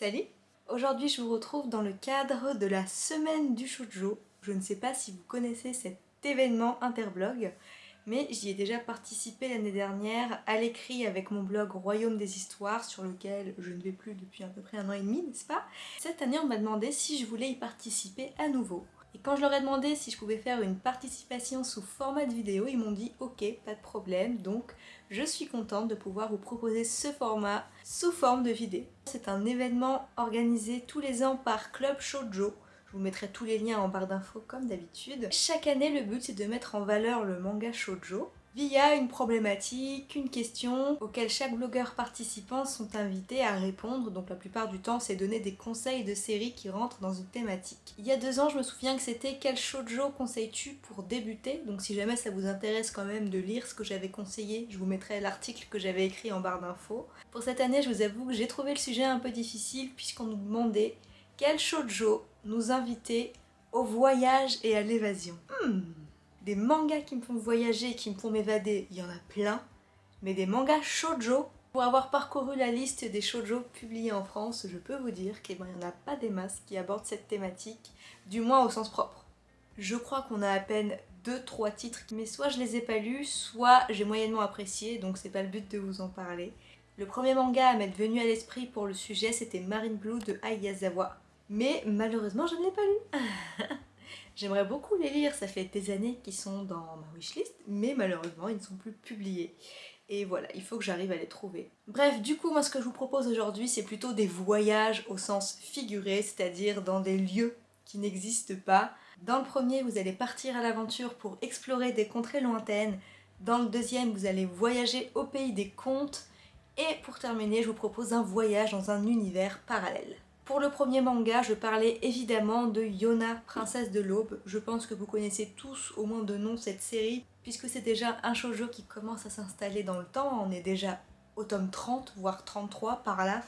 Salut Aujourd'hui je vous retrouve dans le cadre de la semaine du shoujo. Je ne sais pas si vous connaissez cet événement interblog, mais j'y ai déjà participé l'année dernière à l'écrit avec mon blog Royaume des Histoires sur lequel je ne vais plus depuis à peu près un an et demi, n'est-ce pas? Cette année on m'a demandé si je voulais y participer à nouveau. Et quand je leur ai demandé si je pouvais faire une participation sous format de vidéo, ils m'ont dit ok, pas de problème, donc je suis contente de pouvoir vous proposer ce format sous forme de vidéo. C'est un événement organisé tous les ans par Club Shoujo, je vous mettrai tous les liens en barre d'infos comme d'habitude. Chaque année, le but c'est de mettre en valeur le manga shoujo via une problématique, une question auquel chaque blogueur participant sont invités à répondre. Donc la plupart du temps, c'est donner des conseils de séries qui rentrent dans une thématique. Il y a deux ans, je me souviens que c'était quel shoujo conseilles-tu pour débuter? Donc si jamais ça vous intéresse quand même de lire ce que j'avais conseillé, je vous mettrai l'article que j'avais écrit en barre d'infos. Pour cette année, je vous avoue que j'ai trouvé le sujet un peu difficile puisqu'on nous demandait quel shoujo nous inviter au voyage et à l'évasion? Hmm des mangas qui me font voyager, qui me font m'évader, il y en a plein. Mais des mangas shoujo, pour avoir parcouru la liste des shoujo publiés en France, je peux vous dire qu'il n'y en a pas des masses qui abordent cette thématique, du moins au sens propre. Je crois qu'on a à peine 2-3 titres, mais soit je les ai pas lus, soit j'ai moyennement apprécié, donc c'est pas le but de vous en parler. Le premier manga à m'être venu à l'esprit pour le sujet, c'était Marine Blue de Ayazawa. Mais malheureusement, je ne l'ai pas lu J'aimerais beaucoup les lire, ça fait des années qu'ils sont dans ma wishlist, mais malheureusement ils ne sont plus publiés. Et voilà, il faut que j'arrive à les trouver. Bref, du coup, moi ce que je vous propose aujourd'hui, c'est plutôt des voyages au sens figuré, c'est-à-dire dans des lieux qui n'existent pas. Dans le premier, vous allez partir à l'aventure pour explorer des contrées lointaines. Dans le deuxième, vous allez voyager au pays des contes. Et pour terminer, je vous propose un voyage dans un univers parallèle. Pour le premier manga, je parlais évidemment de Yona, princesse de l'aube. Je pense que vous connaissez tous au moins de nom cette série, puisque c'est déjà un shoujo qui commence à s'installer dans le temps. On est déjà au tome 30, voire 33 par là.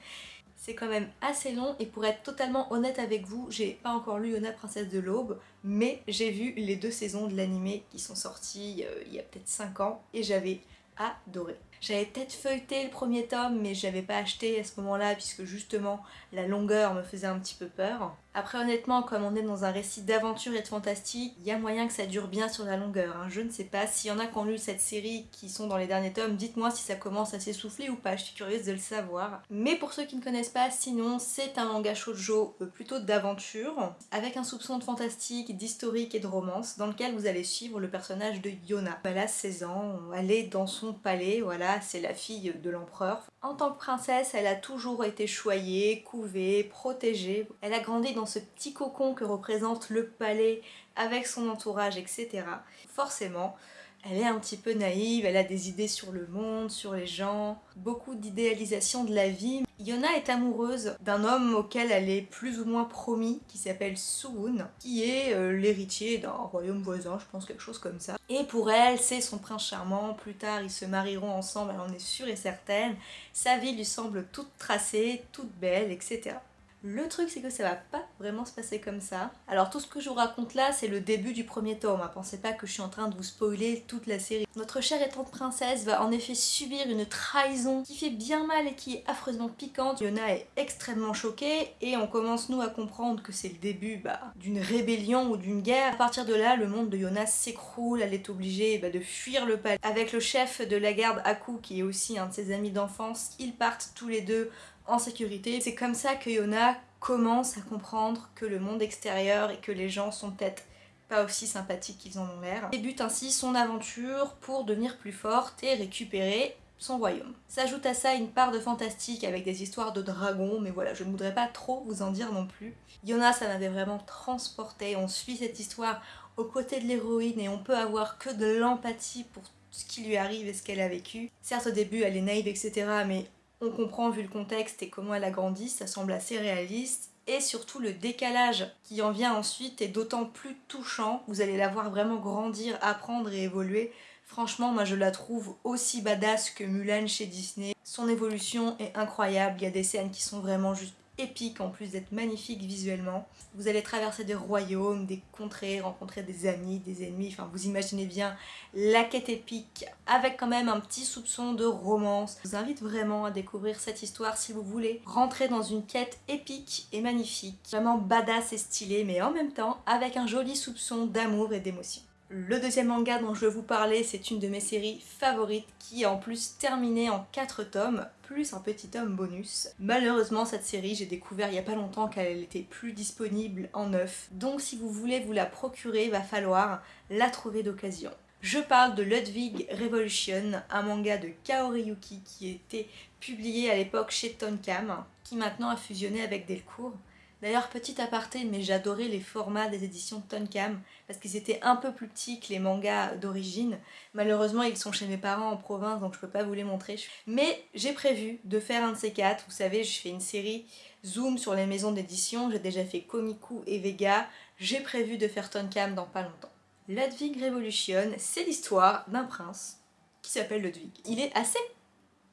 C'est quand même assez long et pour être totalement honnête avec vous, j'ai pas encore lu Yona Princesse de l'Aube, mais j'ai vu les deux saisons de l'animé qui sont sorties euh, il y a peut-être 5 ans et j'avais adoré. J'avais peut-être feuilleté le premier tome mais j'avais pas acheté à ce moment-là puisque justement la longueur me faisait un petit peu peur. Après honnêtement comme on est dans un récit d'aventure et de fantastique, il y a moyen que ça dure bien sur la longueur. Hein. Je ne sais pas, s'il y en a qui ont lu cette série qui sont dans les derniers tomes, dites-moi si ça commence à s'essouffler ou pas, je suis curieuse de le savoir. Mais pour ceux qui ne connaissent pas, sinon c'est un manga shoujo euh, plutôt d'aventure, avec un soupçon de fantastique, d'historique et de romance, dans lequel vous allez suivre le personnage de Yona. Elle a 16 ans, elle est dans son palais, voilà, c'est la fille de l'empereur. En tant que princesse, elle a toujours été choyée, couvée, protégée. Elle a grandi ce petit cocon que représente le palais avec son entourage, etc. Forcément, elle est un petit peu naïve, elle a des idées sur le monde, sur les gens, beaucoup d'idéalisation de la vie. Yona est amoureuse d'un homme auquel elle est plus ou moins promis, qui s'appelle Suwon, qui est euh, l'héritier d'un royaume voisin, je pense quelque chose comme ça. Et pour elle, c'est son prince charmant, plus tard ils se marieront ensemble, elle en est sûre et certaine. Sa vie lui semble toute tracée, toute belle, etc. Le truc c'est que ça va pas vraiment se passer comme ça. Alors tout ce que je vous raconte là c'est le début du premier tome, hein. pensez pas que je suis en train de vous spoiler toute la série. Notre chère et tante princesse va en effet subir une trahison qui fait bien mal et qui est affreusement piquante. Yona est extrêmement choquée et on commence nous à comprendre que c'est le début bah, d'une rébellion ou d'une guerre. À partir de là le monde de Yona s'écroule, elle est obligée bah, de fuir le palais. Avec le chef de la garde Aku qui est aussi un de ses amis d'enfance, ils partent tous les deux en sécurité. C'est comme ça que Yona commence à comprendre que le monde extérieur et que les gens sont peut-être pas aussi sympathiques qu'ils en ont l'air. Débute ainsi son aventure pour devenir plus forte et récupérer son royaume. S'ajoute à ça une part de fantastique avec des histoires de dragons, mais voilà, je ne voudrais pas trop vous en dire non plus. Yona, ça m'avait vraiment transporté, on suit cette histoire aux côtés de l'héroïne et on peut avoir que de l'empathie pour ce qui lui arrive et ce qu'elle a vécu. Certes au début elle est naïve etc mais on comprend vu le contexte et comment elle a grandi, ça semble assez réaliste. Et surtout le décalage qui en vient ensuite est d'autant plus touchant. Vous allez la voir vraiment grandir, apprendre et évoluer. Franchement, moi je la trouve aussi badass que Mulan chez Disney. Son évolution est incroyable, il y a des scènes qui sont vraiment juste épique en plus d'être magnifique visuellement. Vous allez traverser des royaumes, des contrées, rencontrer des amis, des ennemis, enfin vous imaginez bien la quête épique avec quand même un petit soupçon de romance. Je vous invite vraiment à découvrir cette histoire si vous voulez rentrer dans une quête épique et magnifique, vraiment badass et stylée mais en même temps avec un joli soupçon d'amour et d'émotion. Le deuxième manga dont je vous parler, c'est une de mes séries favorites qui est en plus terminée en 4 tomes, plus un petit tome bonus. Malheureusement, cette série, j'ai découvert il y a pas longtemps qu'elle était plus disponible en neuf, donc si vous voulez vous la procurer, il va falloir la trouver d'occasion. Je parle de Ludwig Revolution, un manga de Kaori Yuki qui était publié à l'époque chez Tonkam, qui maintenant a fusionné avec Delcourt. D'ailleurs, petit aparté, mais j'adorais les formats des éditions Tonkam parce qu'ils étaient un peu plus petits que les mangas d'origine. Malheureusement, ils sont chez mes parents en province, donc je peux pas vous les montrer. Mais j'ai prévu de faire un de ces quatre. Vous savez, je fais une série Zoom sur les maisons d'édition. J'ai déjà fait Komiku et Vega. J'ai prévu de faire Tonkam dans pas longtemps. Ludwig Revolution, c'est l'histoire d'un prince qui s'appelle Ludwig. Il est assez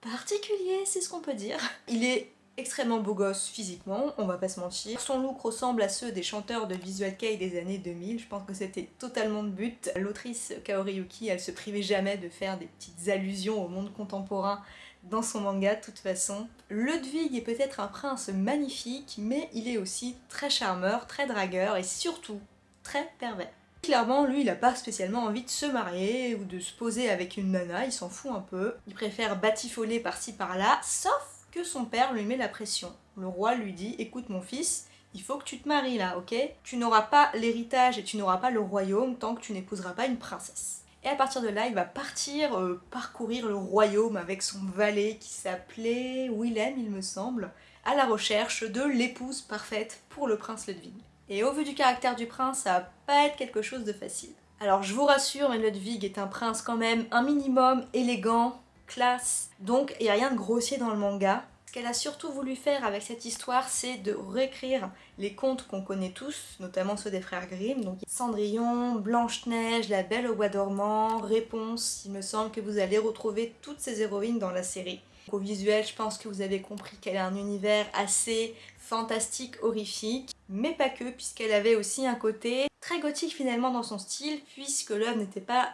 particulier, c'est ce qu'on peut dire. Il est extrêmement beau gosse physiquement, on va pas se mentir. Son look ressemble à ceux des chanteurs de Visual Kei des années 2000, je pense que c'était totalement de but. L'autrice Kaori Yuki, elle se privait jamais de faire des petites allusions au monde contemporain dans son manga de toute façon. Ludwig est peut-être un prince magnifique, mais il est aussi très charmeur, très dragueur et surtout très pervers. Clairement, lui, il a pas spécialement envie de se marier ou de se poser avec une nana, il s'en fout un peu. Il préfère batifoler par-ci par-là, sauf son père lui met la pression. Le roi lui dit écoute mon fils, il faut que tu te maries là, ok? Tu n'auras pas l'héritage et tu n'auras pas le royaume tant que tu n'épouseras pas une princesse. Et à partir de là, il va partir euh, parcourir le royaume avec son valet qui s'appelait Willem, il me semble, à la recherche de l'épouse parfaite pour le prince Ludwig. Et au vu du caractère du prince, ça va pas être quelque chose de facile. Alors je vous rassure, mais Ludwig est un prince quand même un minimum élégant, classe. Donc il n'y a rien de grossier dans le manga. Ce qu'elle a surtout voulu faire avec cette histoire, c'est de réécrire les contes qu'on connaît tous, notamment ceux des frères Grimm, donc Cendrillon, Blanche-Neige, La Belle au Bois dormant, Réponse, il me semble que vous allez retrouver toutes ces héroïnes dans la série. au visuel, je pense que vous avez compris qu'elle a un univers assez fantastique, horrifique, mais pas que, puisqu'elle avait aussi un côté très gothique finalement dans son style, puisque l'œuvre n'était pas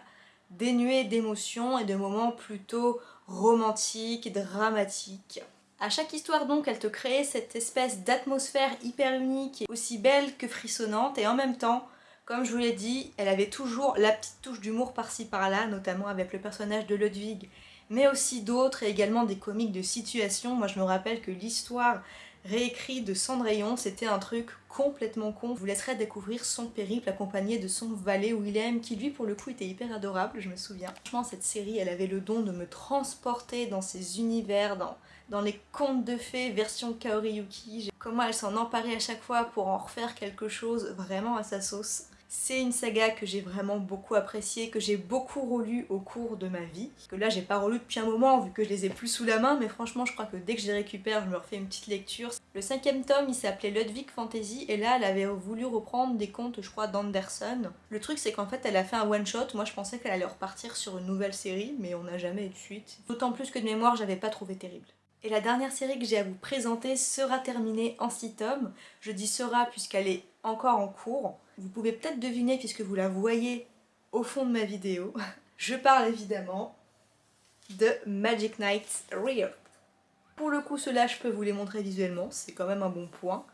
dénué d'émotions et de moments plutôt romantiques, dramatiques. À chaque histoire donc, elle te crée cette espèce d'atmosphère hyper unique, aussi belle que frissonnante, et en même temps, comme je vous l'ai dit, elle avait toujours la petite touche d'humour par-ci par-là, notamment avec le personnage de Ludwig, mais aussi d'autres, et également des comiques de situation. Moi je me rappelle que l'histoire réécrit de Cendrillon, c'était un truc complètement con. Je vous laisserai découvrir son périple accompagné de son valet Willem qui lui pour le coup était hyper adorable, je me souviens. Franchement cette série elle avait le don de me transporter dans ces univers, dans, dans les contes de fées version Kaori Yuki. Comment elle s'en emparait à chaque fois pour en refaire quelque chose vraiment à sa sauce. C'est une saga que j'ai vraiment beaucoup appréciée, que j'ai beaucoup relu au cours de ma vie. Que là j'ai pas relu depuis un moment vu que je les ai plus sous la main, mais franchement je crois que dès que je les récupère je me refais une petite lecture. Le cinquième tome il s'appelait Ludwig Fantasy et là elle avait voulu reprendre des contes je crois d'Anderson. Le truc c'est qu'en fait elle a fait un one shot, moi je pensais qu'elle allait repartir sur une nouvelle série mais on n'a jamais eu de suite. D'autant plus que de mémoire j'avais pas trouvé terrible. Et la dernière série que j'ai à vous présenter sera terminée en 6 tomes. Je dis sera puisqu'elle est encore en cours. Vous pouvez peut-être deviner puisque vous la voyez au fond de ma vidéo. Je parle évidemment de Magic Knight Rear. Pour le coup, cela je peux vous les montrer visuellement, c'est quand même un bon point.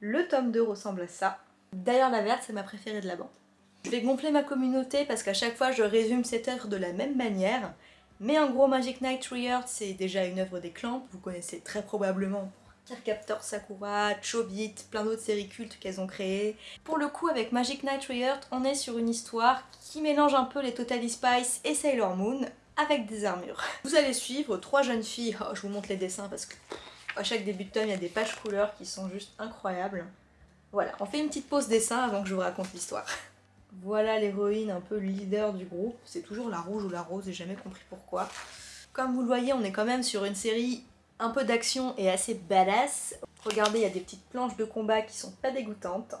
Le tome 2 ressemble à ça. D'ailleurs, la verte, c'est ma préférée de la bande. Je vais gonfler ma communauté parce qu'à chaque fois, je résume cette œuvre de la même manière. Mais en gros, Magic Knight Rear, c'est déjà une œuvre des clans, vous connaissez très probablement Captor Sakura, Chobit, plein d'autres séries cultes qu'elles ont créées. Pour le coup, avec Magic Knight Rehearsed, on est sur une histoire qui mélange un peu les Totally Spice et Sailor Moon avec des armures. Vous allez suivre trois jeunes filles, oh, je vous montre les dessins parce que à chaque début de tome, il y a des pages couleurs qui sont juste incroyables. Voilà, on fait une petite pause dessin avant que je vous raconte l'histoire. Voilà l'héroïne un peu leader du groupe, c'est toujours la rouge ou la rose, j'ai jamais compris pourquoi. Comme vous le voyez, on est quand même sur une série un peu d'action et assez badass. Regardez, il y a des petites planches de combat qui sont pas dégoûtantes.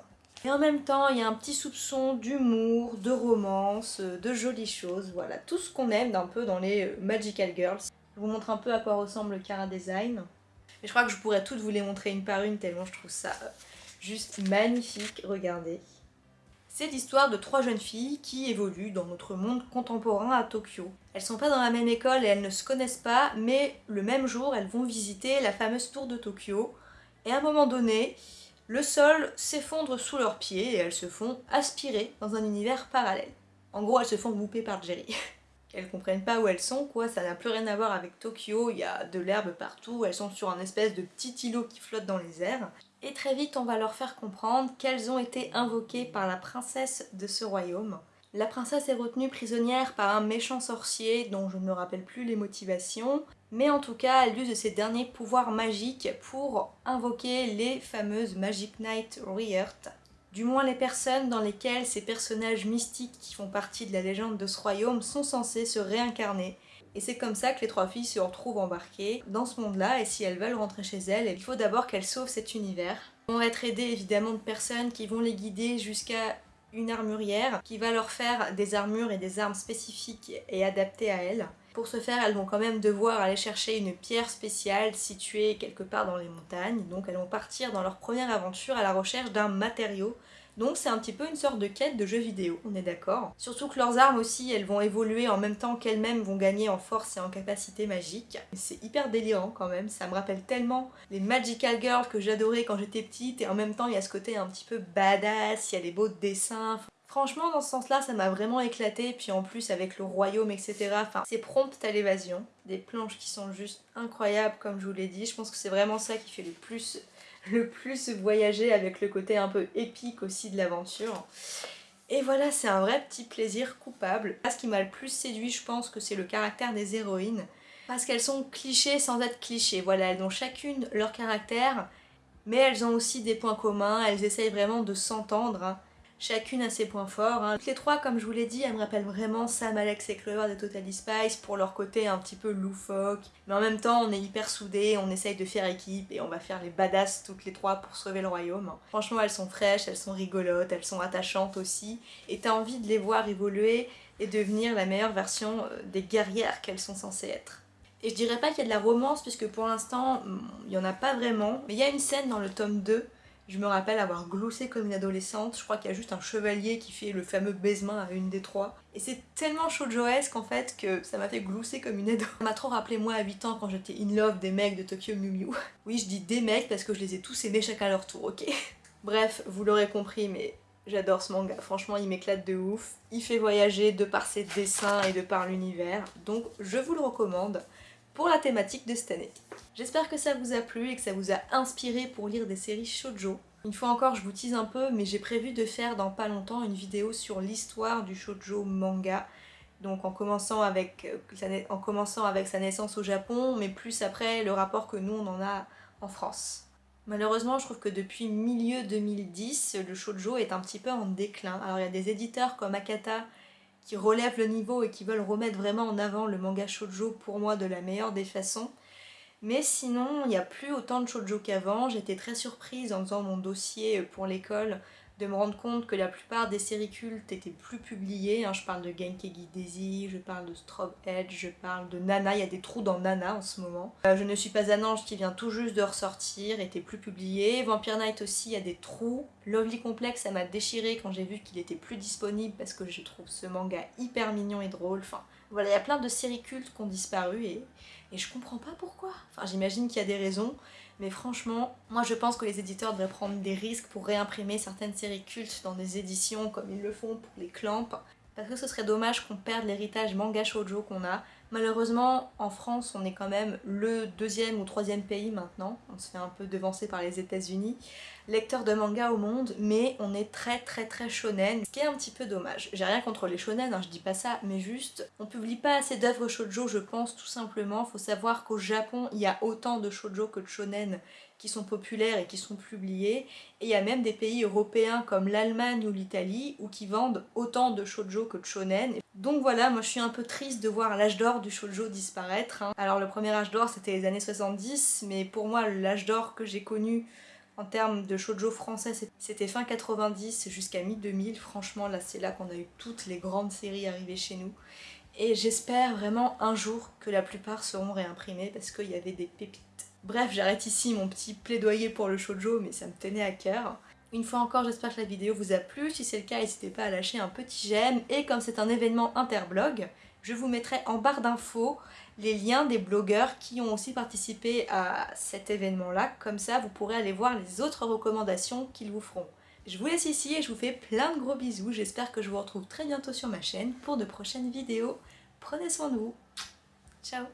Et en même temps, il y a un petit soupçon d'humour, de romance, de jolies choses, voilà, tout ce qu'on aime d'un peu dans les Magical Girls. Je vous montre un peu à quoi ressemble le Cara Design. Mais je crois que je pourrais toutes vous les montrer une par une tellement je trouve ça euh, juste magnifique, regardez. C'est l'histoire de trois jeunes filles qui évoluent dans notre monde contemporain à Tokyo. Elles sont pas dans la même école et elles ne se connaissent pas, mais le même jour elles vont visiter la fameuse tour de Tokyo. Et à un moment donné, le sol s'effondre sous leurs pieds et elles se font aspirer dans un univers parallèle. En gros, elles se font boupper par Jerry. elles comprennent pas où elles sont, quoi, ça n'a plus rien à voir avec Tokyo, il y a de l'herbe partout, elles sont sur un espèce de petit îlot qui flotte dans les airs. Et très vite, on va leur faire comprendre qu'elles ont été invoquées par la princesse de ce royaume. La princesse est retenue prisonnière par un méchant sorcier dont je ne me rappelle plus les motivations, mais en tout cas elle use de ses derniers pouvoirs magiques pour invoquer les fameuses Magic Knight Reheart, du moins les personnes dans lesquelles ces personnages mystiques qui font partie de la légende de ce royaume sont censés se réincarner et c'est comme ça que les trois filles se retrouvent embarquées dans ce monde-là, et si elles veulent rentrer chez elles, il faut d'abord qu'elles sauvent cet univers. Elles vont être aidées évidemment de personnes qui vont les guider jusqu'à une armurière, qui va leur faire des armures et des armes spécifiques et adaptées à elles. Pour ce faire, elles vont quand même devoir aller chercher une pierre spéciale située quelque part dans les montagnes, donc elles vont partir dans leur première aventure à la recherche d'un matériau donc c'est un petit peu une sorte de quête de jeu vidéo, on est d'accord. Surtout que leurs armes aussi, elles vont évoluer en même temps qu'elles-mêmes vont gagner en force et en capacité magique. C'est hyper délirant quand même, ça me rappelle tellement les Magical Girls que j'adorais quand j'étais petite et en même temps il y a ce côté un petit peu badass, il y a des beaux dessins. Franchement dans ce sens-là ça m'a vraiment éclaté, puis en plus avec le royaume etc. Enfin c'est prompt à l'évasion, des planches qui sont juste incroyables comme je vous l'ai dit, je pense que c'est vraiment ça qui fait le plus le plus voyager avec le côté un peu épique aussi de l'aventure. Et voilà, c'est un vrai petit plaisir coupable. Ce qui m'a le plus séduit, je pense que c'est le caractère des héroïnes. Parce qu'elles sont clichés sans être clichés. Voilà, elles ont chacune leur caractère, mais elles ont aussi des points communs, elles essayent vraiment de s'entendre. Hein. Chacune a ses points forts. Hein. Toutes les trois, comme je vous l'ai dit, elles me rappellent vraiment Sam, Alex et Clover de Totally Spice pour leur côté un petit peu loufoque. Mais en même temps, on est hyper soudés, on essaye de faire équipe et on va faire les badass toutes les trois pour sauver le royaume. Franchement, elles sont fraîches, elles sont rigolotes, elles sont attachantes aussi. Et t'as envie de les voir évoluer et devenir la meilleure version euh, des guerrières qu'elles sont censées être. Et je dirais pas qu'il y a de la romance puisque pour l'instant, il y en a pas vraiment. Mais il y a une scène dans le tome 2 je me rappelle avoir gloussé comme une adolescente, je crois qu'il y a juste un chevalier qui fait le fameux baisement à une des trois. Et c'est tellement shoujoesque en fait que ça m'a fait glousser comme une ado. Ça m'a trop rappelé moi à 8 ans quand j'étais in love des mecs de Tokyo Mew Mew. Oui je dis des mecs parce que je les ai tous aimés chacun leur tour, ok? Bref, vous l'aurez compris mais j'adore ce manga, franchement il m'éclate de ouf. Il fait voyager de par ses dessins et de par l'univers, donc je vous le recommande pour la thématique de cette année. J'espère que ça vous a plu et que ça vous a inspiré pour lire des séries shoujo. Une fois encore, je vous tease un peu, mais j'ai prévu de faire dans pas longtemps une vidéo sur l'histoire du shoujo manga. Donc en commençant, avec, euh, sa naissance au Japon, mais plus après le rapport que nous on en a en France. Malheureusement, je trouve que depuis milieu 2010, le shoujo est un petit peu en déclin. Alors il y a des éditeurs comme Akata qui relèvent le niveau et qui veulent remettre vraiment en avant le manga shoujo pour moi de la meilleure des façons. Mais sinon, il n'y a plus autant de shoujo qu'avant. J'étais très surprise en faisant mon dossier pour l'école de me rendre compte que la plupart des séries cultes étaient plus publiées. Hein. Je parle de Genkegi Daisy, je parle de Strobe Edge, je parle de Nana. Il y a des trous dans Nana en ce moment. Euh, je ne suis pas un ange qui vient tout juste de ressortir, était plus publié. Vampire Night aussi, il y a des trous. Lovely Complex, ça m'a déchiré quand j'ai vu qu'il était plus disponible parce que je trouve ce manga hyper mignon et drôle. Enfin, voilà, il y a plein de séries cultes qui ont disparu et et je comprends pas pourquoi. Enfin, j'imagine qu'il y a des raisons, mais franchement, moi je pense que les éditeurs devraient prendre des risques pour réimprimer certaines séries cultes dans des éditions comme ils le font pour les Clamps. Parce que ce serait dommage qu'on perde l'héritage manga shoujo qu'on a. Malheureusement, en France, on est quand même le deuxième ou troisième pays maintenant. On se fait un peu devancer par les états unis lecteur de manga au monde, mais on est très très très shonen, ce qui est un petit peu dommage. J'ai rien contre les shonen, hein, je dis pas ça, mais juste, on publie pas assez d'œuvres shoujo, je pense, tout simplement. Faut savoir qu'au Japon, il y a autant de shoujo que de shonen qui sont populaires et qui sont publiés, et il y a même des pays européens comme l'Allemagne ou l'Italie où qui vendent autant de shoujo que de shonen. Donc voilà, moi je suis un peu triste de voir l'âge d'or du shoujo disparaître. Hein. Alors le premier âge d'or c'était les années 70, mais pour moi l'âge d'or que j'ai connu en termes de shoujo français, c'était fin 90 jusqu'à mi-2000. Franchement, là, c'est là qu'on a eu toutes les grandes séries arrivées chez nous. Et j'espère vraiment un jour que la plupart seront réimprimées parce qu'il y avait des pépites. Bref, j'arrête ici mon petit plaidoyer pour le shoujo, mais ça me tenait à cœur. Une fois encore, j'espère que la vidéo vous a plu. Si c'est le cas, n'hésitez pas à lâcher un petit j'aime. Et comme c'est un événement interblog, je vous mettrai en barre d'infos les liens des blogueurs qui ont aussi participé à cet événement-là. Comme ça, vous pourrez aller voir les autres recommandations qu'ils vous feront. Je vous laisse ici et je vous fais plein de gros bisous. J'espère que je vous retrouve très bientôt sur ma chaîne pour de prochaines vidéos. Prenez soin de vous. Ciao